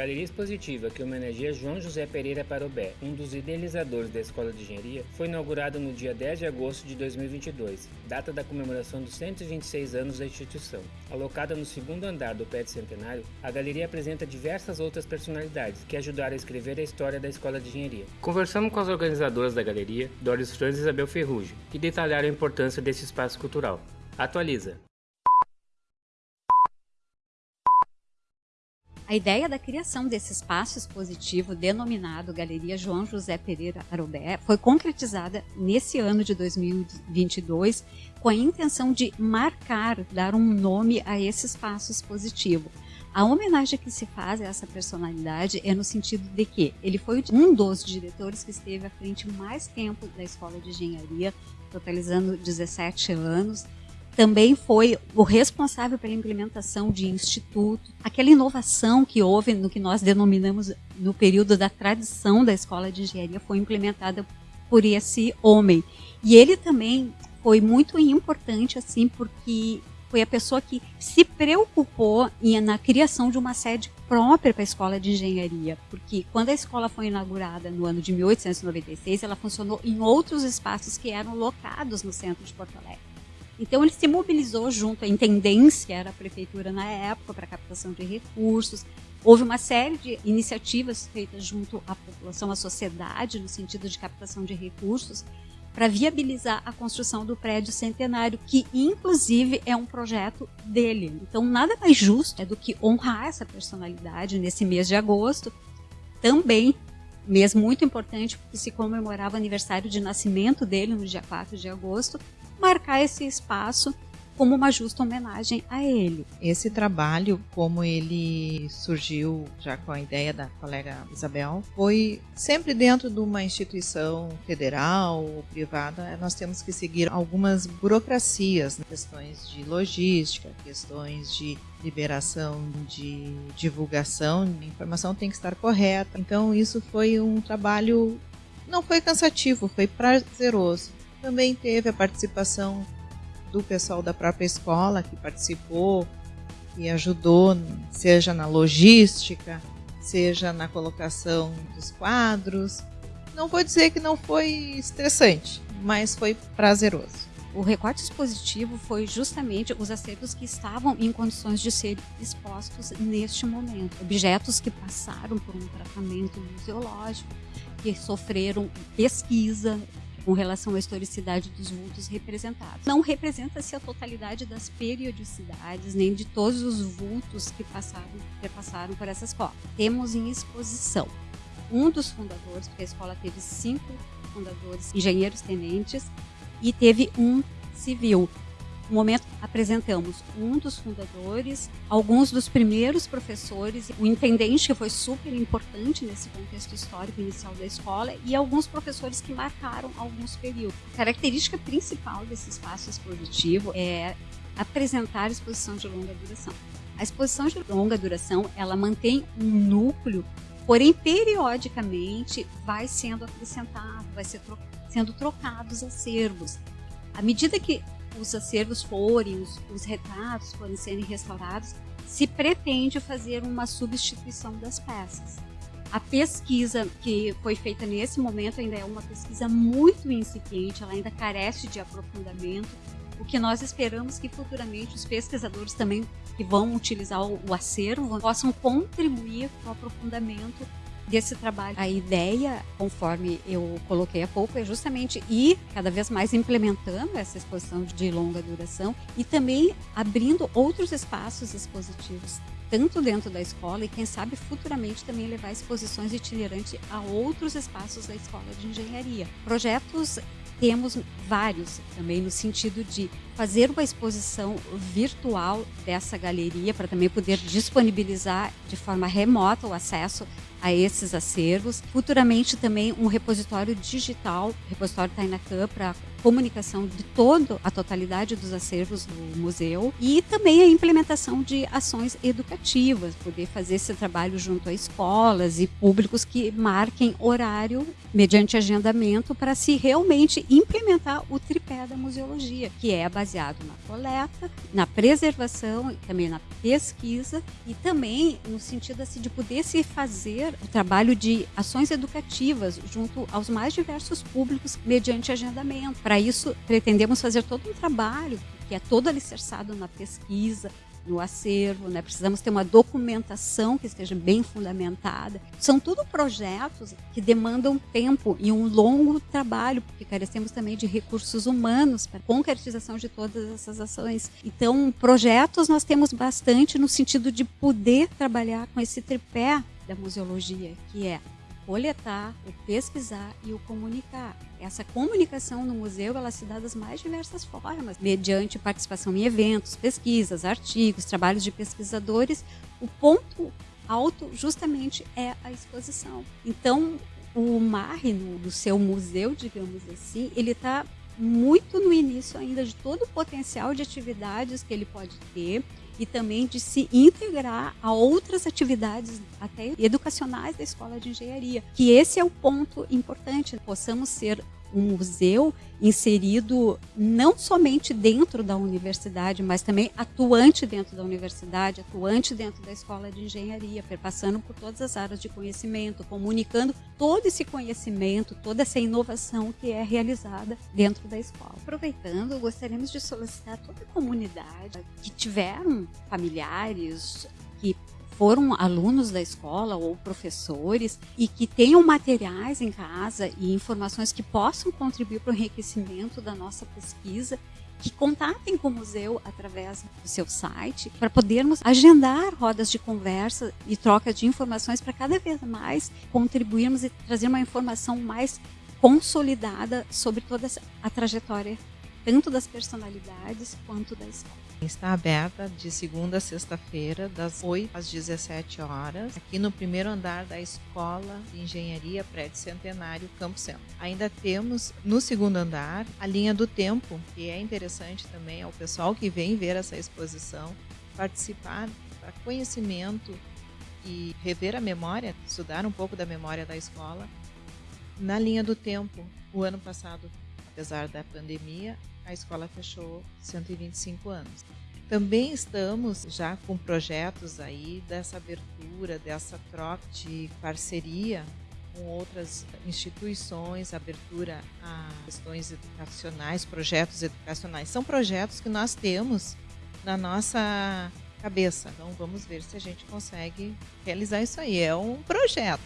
galeria expositiva que homenageia João José Pereira Parobé, um dos idealizadores da Escola de Engenharia, foi inaugurada no dia 10 de agosto de 2022, data da comemoração dos 126 anos da instituição. Alocada no segundo andar do prédio centenário, a galeria apresenta diversas outras personalidades que ajudaram a escrever a história da Escola de Engenharia. Conversamos com as organizadoras da galeria, Doris Franz e Isabel Ferrugem, que detalharam a importância desse espaço cultural. Atualiza. A ideia da criação desse espaço expositivo denominado Galeria João José Pereira Arobé foi concretizada nesse ano de 2022 com a intenção de marcar, dar um nome a esse espaço expositivo. A homenagem que se faz a essa personalidade é no sentido de que ele foi um dos diretores que esteve à frente mais tempo da Escola de Engenharia, totalizando 17 anos, também foi o responsável pela implementação de instituto, aquela inovação que houve no que nós denominamos no período da tradição da escola de engenharia foi implementada por esse homem. E ele também foi muito importante assim porque foi a pessoa que se preocupou em, na criação de uma sede própria para a escola de engenharia, porque quando a escola foi inaugurada no ano de 1896, ela funcionou em outros espaços que eram locados no centro de Porto Alegre. Então ele se mobilizou junto à intendência, era a prefeitura na época, para captação de recursos. Houve uma série de iniciativas feitas junto à população, à sociedade, no sentido de captação de recursos, para viabilizar a construção do prédio centenário, que inclusive é um projeto dele. Então nada mais justo é do que honrar essa personalidade nesse mês de agosto, também mês muito importante porque se comemorava o aniversário de nascimento dele no dia 4 de agosto, marcar esse espaço como uma justa homenagem a ele. Esse trabalho, como ele surgiu já com a ideia da colega Isabel, foi sempre dentro de uma instituição federal ou privada. Nós temos que seguir algumas burocracias, né? questões de logística, questões de liberação de divulgação, a informação tem que estar correta. Então isso foi um trabalho não foi cansativo, foi prazeroso. Também teve a participação do pessoal da própria escola que participou e ajudou, seja na logística, seja na colocação dos quadros. Não vou dizer que não foi estressante, mas foi prazeroso. O recorte expositivo foi justamente os acervos que estavam em condições de ser expostos neste momento. Objetos que passaram por um tratamento museológico, que sofreram pesquisa, com relação à historicidade dos vultos representados. Não representa-se a totalidade das periodicidades, nem de todos os vultos que passaram, que passaram por essa escola. Temos em exposição um dos fundadores, porque a escola teve cinco fundadores, engenheiros tenentes, e teve um civil, momento, apresentamos um dos fundadores, alguns dos primeiros professores, o intendente, que foi super importante nesse contexto histórico inicial da escola, e alguns professores que marcaram alguns períodos. A característica principal desse espaço expositivo é apresentar exposição de longa duração. A exposição de longa duração, ela mantém um núcleo, porém periodicamente vai sendo acrescentado, vai ser tro sendo trocados acervos. À medida que os acervos forem, os, os retratos forem serem restaurados, se pretende fazer uma substituição das peças. A pesquisa que foi feita nesse momento ainda é uma pesquisa muito incipiente, ela ainda carece de aprofundamento. O que nós esperamos que futuramente os pesquisadores também que vão utilizar o, acervo possam contribuir com o aprofundamento desse trabalho. A ideia, conforme eu coloquei há pouco, é justamente ir cada vez mais implementando essa exposição de longa duração e também abrindo outros espaços expositivos tanto dentro da escola e quem sabe futuramente também levar exposições itinerantes a outros espaços da escola de engenharia. Projetos temos vários também no sentido de fazer uma exposição virtual dessa galeria para também poder disponibilizar de forma remota o acesso a esses acervos. Futuramente também um repositório digital, repositório Tainacam, para comunicação de toda a totalidade dos acervos do museu e também a implementação de ações educativas, poder fazer esse trabalho junto a escolas e públicos que marquem horário mediante agendamento para se realmente implementar o tripé da museologia, que é baseado na coleta, na preservação, também na pesquisa e também no sentido assim, de poder se fazer o trabalho de ações educativas junto aos mais diversos públicos mediante agendamento. Para isso, pretendemos fazer todo um trabalho que é todo alicerçado na pesquisa, no acervo, né? precisamos ter uma documentação que esteja bem fundamentada. São tudo projetos que demandam tempo e um longo trabalho, porque carecemos também de recursos humanos para concretização de todas essas ações. Então, projetos nós temos bastante no sentido de poder trabalhar com esse tripé da museologia, que é coletar, o pesquisar e o comunicar. Essa comunicação no museu ela se dá das mais diversas formas, mediante participação em eventos, pesquisas, artigos, trabalhos de pesquisadores. O ponto alto justamente é a exposição. Então, o MARRE, no, seu museu, digamos assim, ele está muito no início ainda de todo o potencial de atividades que ele pode ter e também de se integrar a outras atividades até educacionais da escola de engenharia. Que esse é o ponto importante, possamos ser um museu inserido não somente dentro da universidade, mas também atuante dentro da universidade, atuante dentro da escola de engenharia, perpassando por todas as áreas de conhecimento, comunicando todo esse conhecimento, toda essa inovação que é realizada dentro da escola. Aproveitando, gostaríamos de solicitar toda a comunidade que tiveram familiares que foram alunos da escola ou professores e que tenham materiais em casa e informações que possam contribuir para o enriquecimento da nossa pesquisa, que contatem com o museu através do seu site para podermos agendar rodas de conversa e troca de informações para cada vez mais contribuirmos e trazer uma informação mais consolidada sobre toda a trajetória tanto das personalidades quanto da escola. Está aberta de segunda a sexta-feira, das 8 às 17 horas, aqui no primeiro andar da Escola de Engenharia Prédio Centenário Campo Centro. Ainda temos no segundo andar a linha do tempo, que é interessante também ao pessoal que vem ver essa exposição participar para conhecimento e rever a memória, estudar um pouco da memória da escola. Na linha do tempo, o ano passado, apesar da pandemia, a escola fechou 125 anos. Também estamos já com projetos aí dessa abertura, dessa troca de parceria com outras instituições, abertura a questões educacionais, projetos educacionais. São projetos que nós temos na nossa cabeça. Então vamos ver se a gente consegue realizar isso aí. É um projeto.